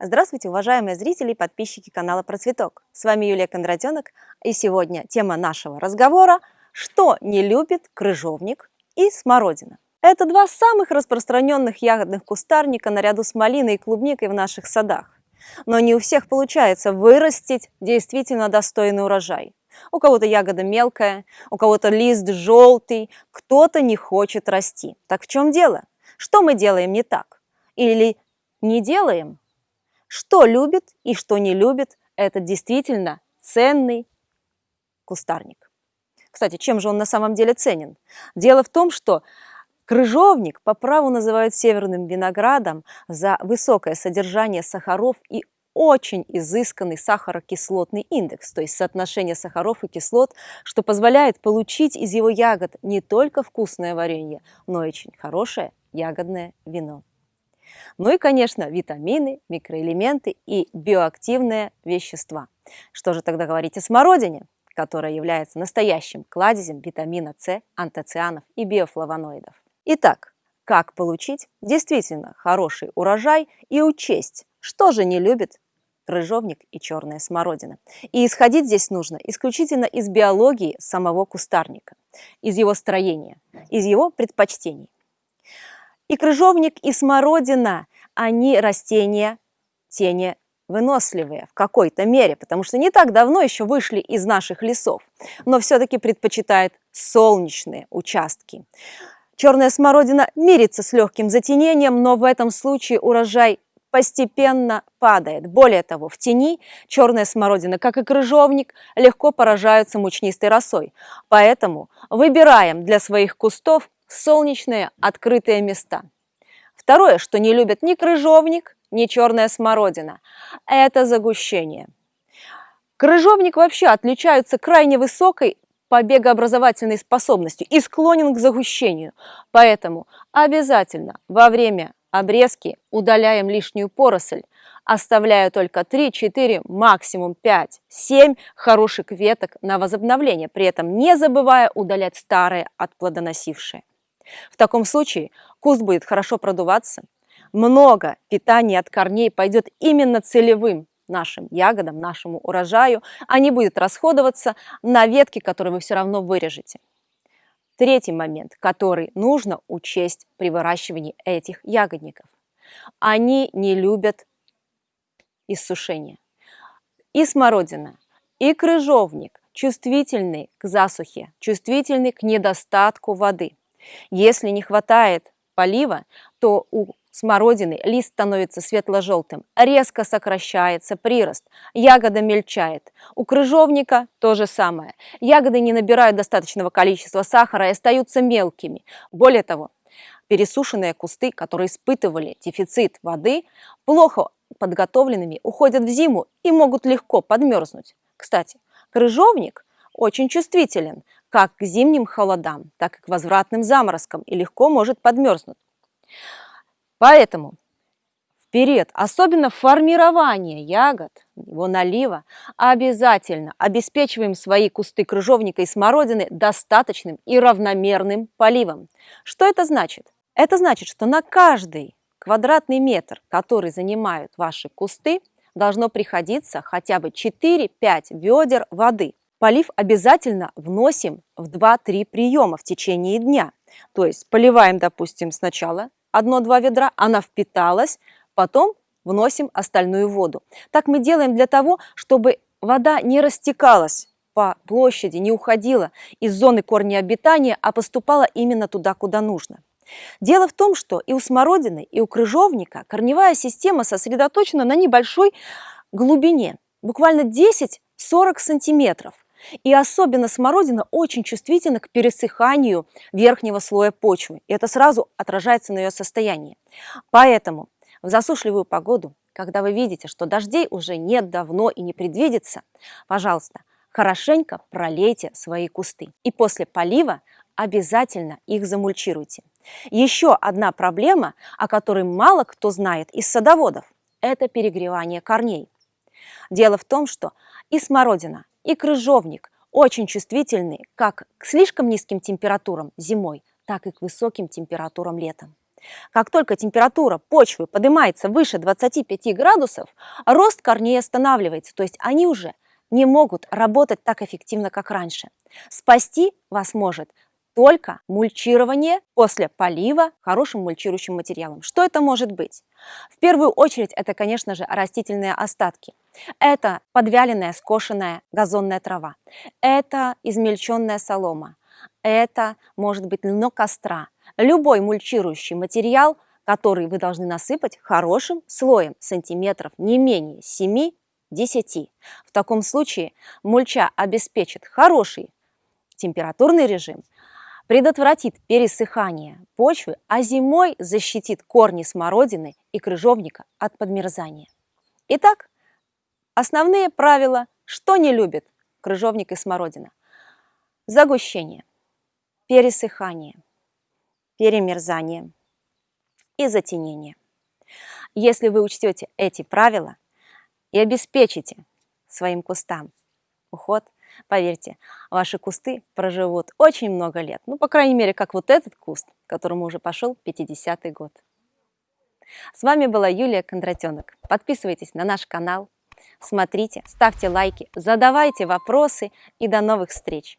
Здравствуйте, уважаемые зрители и подписчики канала Процветок. С вами Юлия Кондратенок, и сегодня тема нашего разговора – что не любит крыжовник и смородина. Это два самых распространенных ягодных кустарника наряду с малиной и клубникой в наших садах. Но не у всех получается вырастить действительно достойный урожай. У кого-то ягода мелкая, у кого-то лист желтый, кто-то не хочет расти. Так в чем дело? Что мы делаем не так? Или не делаем? Что любит и что не любит этот действительно ценный кустарник. Кстати, чем же он на самом деле ценен? Дело в том, что крыжовник по праву называют северным виноградом за высокое содержание сахаров и очень изысканный сахарокислотный индекс, то есть соотношение сахаров и кислот, что позволяет получить из его ягод не только вкусное варенье, но и очень хорошее ягодное вино. Ну и, конечно, витамины, микроэлементы и биоактивные вещества. Что же тогда говорить о смородине, которая является настоящим кладезем витамина С, антоцианов и биофлавоноидов? Итак, как получить действительно хороший урожай и учесть, что же не любит крыжовник и черная смородина. И исходить здесь нужно исключительно из биологии самого кустарника, из его строения, из его предпочтений. И крыжовник, и смородина, они растения тени выносливые в какой-то мере, потому что не так давно еще вышли из наших лесов, но все-таки предпочитают солнечные участки. Черная смородина мирится с легким затенением, но в этом случае урожай постепенно падает. Более того, в тени черная смородина, как и крыжовник, легко поражаются мучнистой росой. Поэтому выбираем для своих кустов солнечные открытые места. Второе, что не любят ни крыжовник, ни черная смородина, это загущение. Крыжовник вообще отличается крайне высокой побегообразовательной способностью и склонен к загущению. Поэтому обязательно во время обрезки удаляем лишнюю поросль, оставляя только 3-4, максимум 5-7 хороших веток на возобновление, при этом не забывая удалять старые отплодоносившие. В таком случае куст будет хорошо продуваться, много питания от корней пойдет именно целевым нашим ягодам, нашему урожаю, а не будет расходоваться на ветки, которые вы все равно вырежете. Третий момент, который нужно учесть при выращивании этих ягодников. Они не любят иссушения. И смородина, и крыжовник чувствительны к засухе, чувствительны к недостатку воды. Если не хватает полива, то у смородины лист становится светло-желтым, резко сокращается прирост, ягода мельчает. У крыжовника то же самое. Ягоды не набирают достаточного количества сахара и остаются мелкими. Более того, пересушенные кусты, которые испытывали дефицит воды, плохо подготовленными уходят в зиму и могут легко подмерзнуть. Кстати, крыжовник очень чувствителен как к зимним холодам, так и к возвратным заморозкам и легко может подмерзнуть. Поэтому в период, особенно формирования ягод, его налива, обязательно обеспечиваем свои кусты крыжовника и смородины достаточным и равномерным поливом. Что это значит? Это значит, что на каждый квадратный метр, который занимают ваши кусты, должно приходиться хотя бы 4-5 ведер воды. Полив обязательно вносим в 2-3 приема в течение дня. То есть поливаем, допустим, сначала 1-2 ведра, она впиталась, потом вносим остальную воду. Так мы делаем для того, чтобы вода не растекалась по площади, не уходила из зоны корня обитания, а поступала именно туда, куда нужно. Дело в том, что и у смородины, и у крыжовника корневая система сосредоточена на небольшой глубине, буквально 10-40 сантиметров. И особенно смородина очень чувствительна к пересыханию верхнего слоя почвы. И это сразу отражается на ее состоянии. Поэтому в засушливую погоду, когда вы видите, что дождей уже нет давно и не предвидится, пожалуйста, хорошенько пролейте свои кусты. И после полива обязательно их замульчируйте. Еще одна проблема, о которой мало кто знает из садоводов, это перегревание корней. Дело в том, что и смородина, и крыжовник очень чувствительны как к слишком низким температурам зимой, так и к высоким температурам летом. Как только температура почвы поднимается выше 25 градусов, рост корней останавливается, то есть они уже не могут работать так эффективно, как раньше. Спасти вас может только мульчирование после полива хорошим мульчирующим материалом. Что это может быть? В первую очередь это, конечно же, растительные остатки. Это подвяленная скошенная газонная трава. Это измельченная солома. Это может быть льно костра. Любой мульчирующий материал, который вы должны насыпать хорошим слоем сантиметров не менее 7 10. В таком случае мульча обеспечит хороший температурный режим, предотвратит пересыхание почвы, а зимой защитит корни смородины и крыжовника от подмерзания. Итак, основные правила, что не любит крыжовник и смородина. Загущение, пересыхание, перемерзание и затенение. Если вы учтете эти правила, и обеспечите своим кустам уход, поверьте, ваши кусты проживут очень много лет. Ну, по крайней мере, как вот этот куст, которому уже пошел 50-й год. С вами была Юлия Кондратенок. Подписывайтесь на наш канал, смотрите, ставьте лайки, задавайте вопросы и до новых встреч!